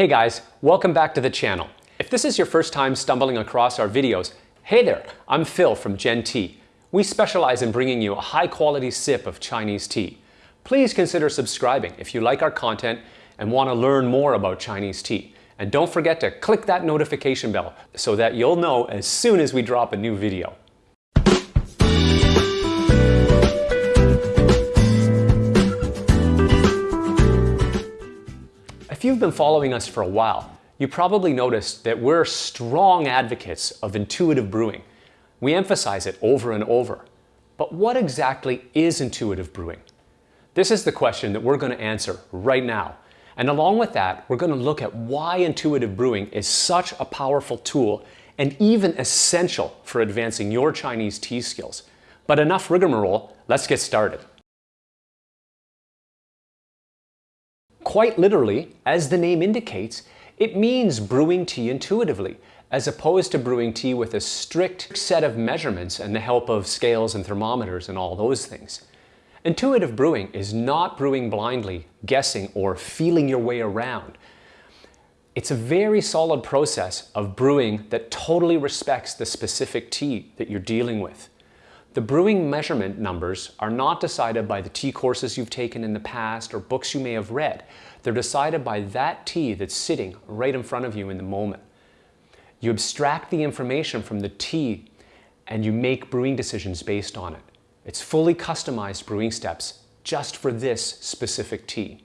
Hey guys, welcome back to the channel. If this is your first time stumbling across our videos, hey there, I'm Phil from Gen Tea. We specialize in bringing you a high quality sip of Chinese tea. Please consider subscribing if you like our content and want to learn more about Chinese tea. And don't forget to click that notification bell so that you'll know as soon as we drop a new video. If you've been following us for a while, you probably noticed that we're strong advocates of intuitive brewing. We emphasize it over and over. But what exactly is intuitive brewing? This is the question that we're going to answer right now. And along with that, we're going to look at why intuitive brewing is such a powerful tool and even essential for advancing your Chinese tea skills. But enough rigmarole, let's get started. Quite literally, as the name indicates, it means brewing tea intuitively, as opposed to brewing tea with a strict set of measurements and the help of scales and thermometers and all those things. Intuitive brewing is not brewing blindly, guessing, or feeling your way around. It's a very solid process of brewing that totally respects the specific tea that you're dealing with. The brewing measurement numbers are not decided by the tea courses you've taken in the past or books you may have read. They're decided by that tea that's sitting right in front of you in the moment. You abstract the information from the tea and you make brewing decisions based on it. It's fully customized brewing steps just for this specific tea.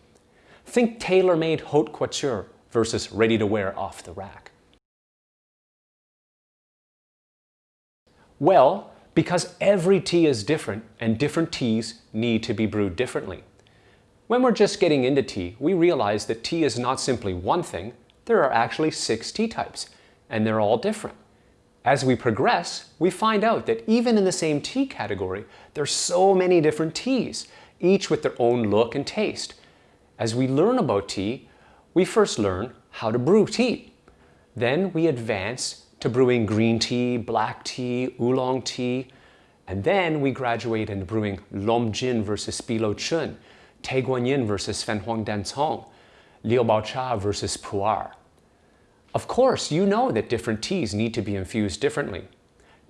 Think tailor-made haute couture versus ready-to-wear off the rack. Well, because every tea is different and different teas need to be brewed differently. When we're just getting into tea, we realize that tea is not simply one thing, there are actually six tea types, and they're all different. As we progress, we find out that even in the same tea category, there's so many different teas, each with their own look and taste. As we learn about tea, we first learn how to brew tea. Then we advance to brewing green tea, black tea, oolong tea, and then we graduate into brewing Longjing versus Bi Luo Chun, Guanyin versus Fen Huang Liu Bao Cha versus Pu'er. Of course, you know that different teas need to be infused differently.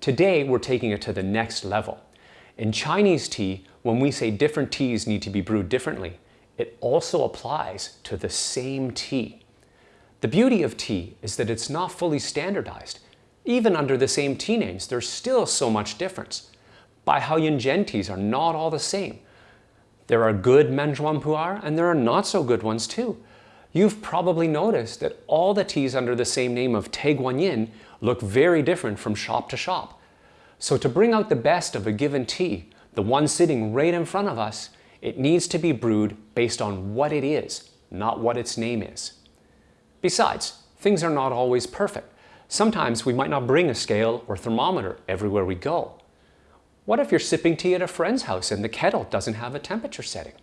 Today, we're taking it to the next level. In Chinese tea, when we say different teas need to be brewed differently, it also applies to the same tea. The beauty of tea is that it's not fully standardized. Even under the same tea names, there's still so much difference. Bai Hao Yin Zhen teas are not all the same. There are good Menzhuan Pu'er and there are not so good ones too. You've probably noticed that all the teas under the same name of Tie Guanyin look very different from shop to shop. So to bring out the best of a given tea, the one sitting right in front of us, it needs to be brewed based on what it is, not what its name is. Besides, things are not always perfect. Sometimes we might not bring a scale or thermometer everywhere we go. What if you're sipping tea at a friend's house and the kettle doesn't have a temperature setting?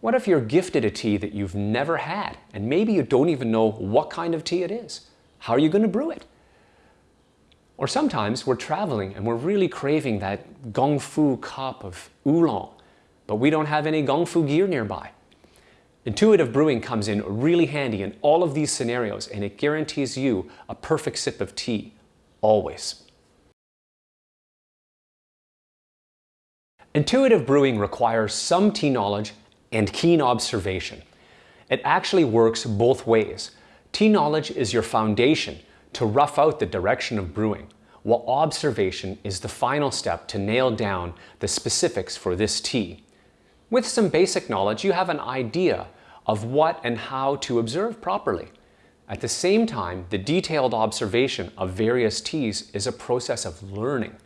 What if you're gifted a tea that you've never had and maybe you don't even know what kind of tea it is? How are you going to brew it? Or sometimes we're traveling and we're really craving that gongfu cup of oolong, but we don't have any gongfu gear nearby. Intuitive brewing comes in really handy in all of these scenarios and it guarantees you a perfect sip of tea, always. Intuitive brewing requires some tea knowledge and keen observation. It actually works both ways. Tea knowledge is your foundation to rough out the direction of brewing, while observation is the final step to nail down the specifics for this tea. With some basic knowledge, you have an idea of what and how to observe properly. At the same time, the detailed observation of various teas is a process of learning.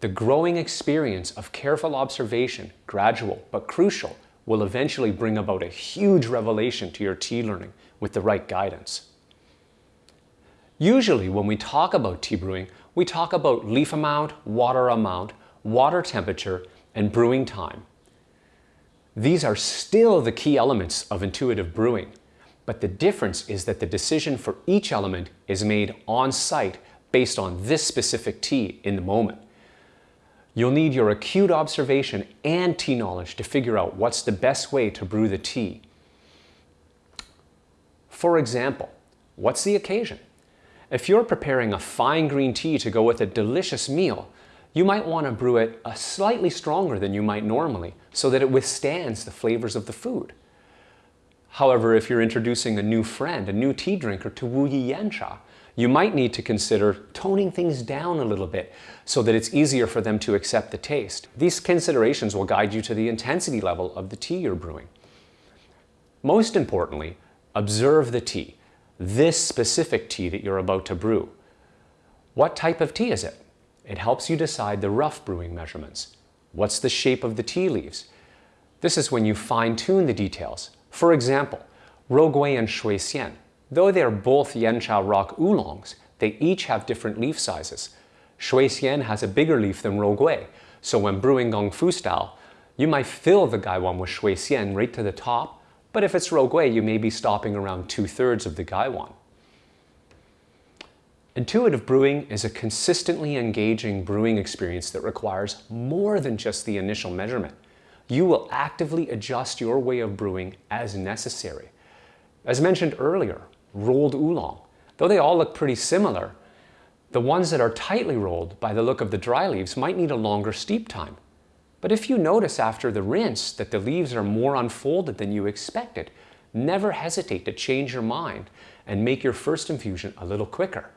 The growing experience of careful observation, gradual but crucial, will eventually bring about a huge revelation to your tea learning with the right guidance. Usually when we talk about tea brewing, we talk about leaf amount, water amount, water temperature, and brewing time. These are still the key elements of intuitive brewing, but the difference is that the decision for each element is made on site based on this specific tea in the moment. You'll need your acute observation and tea knowledge to figure out what's the best way to brew the tea. For example, what's the occasion? If you're preparing a fine green tea to go with a delicious meal, you might want to brew it a slightly stronger than you might normally so that it withstands the flavors of the food. However, if you're introducing a new friend, a new tea drinker to Wu Yi Yan Cha, you might need to consider toning things down a little bit so that it's easier for them to accept the taste. These considerations will guide you to the intensity level of the tea you're brewing. Most importantly, observe the tea, this specific tea that you're about to brew. What type of tea is it? It helps you decide the rough brewing measurements. What's the shape of the tea leaves? This is when you fine-tune the details. For example, Rougui and Shui Xian Though they are both Yancha rock oolongs, they each have different leaf sizes. Shui Xian has a bigger leaf than Rougui, so when brewing Gong Fu style, you might fill the Gaiwan with Shui Xian right to the top, but if it's Rougui, you may be stopping around two-thirds of the Gaiwan. Intuitive brewing is a consistently engaging brewing experience that requires more than just the initial measurement. You will actively adjust your way of brewing as necessary. As mentioned earlier, rolled oolong. Though they all look pretty similar, the ones that are tightly rolled by the look of the dry leaves might need a longer steep time. But if you notice after the rinse that the leaves are more unfolded than you expected, never hesitate to change your mind and make your first infusion a little quicker.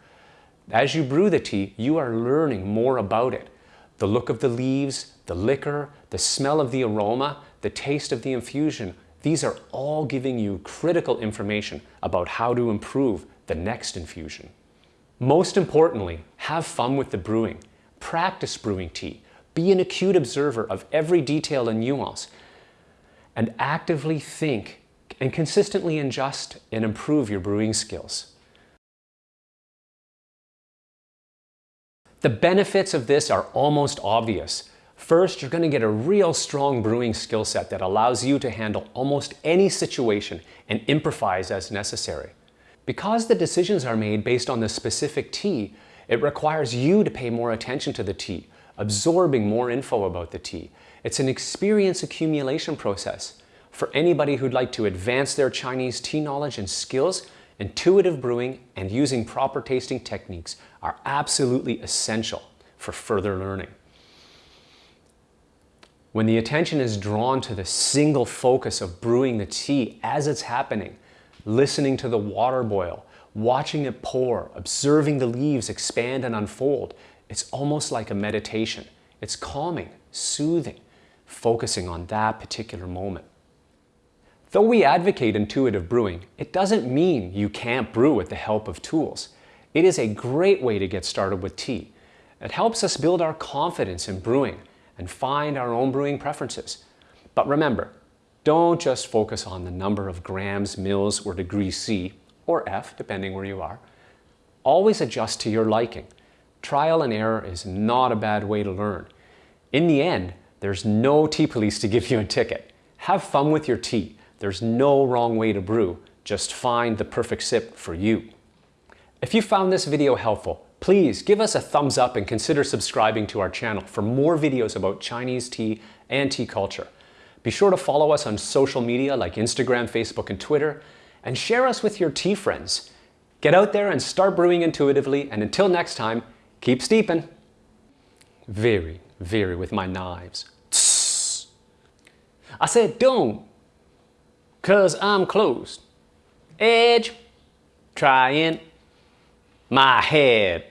As you brew the tea, you are learning more about it. The look of the leaves, the liquor, the smell of the aroma, the taste of the infusion these are all giving you critical information about how to improve the next infusion. Most importantly, have fun with the brewing. Practice brewing tea. Be an acute observer of every detail and nuance. And actively think and consistently adjust and improve your brewing skills. The benefits of this are almost obvious. First, you're going to get a real strong brewing skill set that allows you to handle almost any situation and improvise as necessary. Because the decisions are made based on the specific tea, it requires you to pay more attention to the tea, absorbing more info about the tea. It's an experience accumulation process. For anybody who'd like to advance their Chinese tea knowledge and skills, intuitive brewing and using proper tasting techniques are absolutely essential for further learning. When the attention is drawn to the single focus of brewing the tea as it's happening, listening to the water boil, watching it pour, observing the leaves expand and unfold, it's almost like a meditation. It's calming, soothing, focusing on that particular moment. Though we advocate intuitive brewing, it doesn't mean you can't brew with the help of tools. It is a great way to get started with tea. It helps us build our confidence in brewing and find our own brewing preferences. But remember, don't just focus on the number of grams, mils, or degrees C, or F, depending where you are. Always adjust to your liking. Trial and error is not a bad way to learn. In the end, there's no tea police to give you a ticket. Have fun with your tea. There's no wrong way to brew. Just find the perfect sip for you. If you found this video helpful, Please give us a thumbs up and consider subscribing to our channel for more videos about Chinese tea and tea culture. Be sure to follow us on social media like Instagram, Facebook, and Twitter, and share us with your tea friends. Get out there and start brewing intuitively, and until next time, keep steeping. Very, very with my knives. Tss. I said don't, cause I'm closed. Edge, try in my head.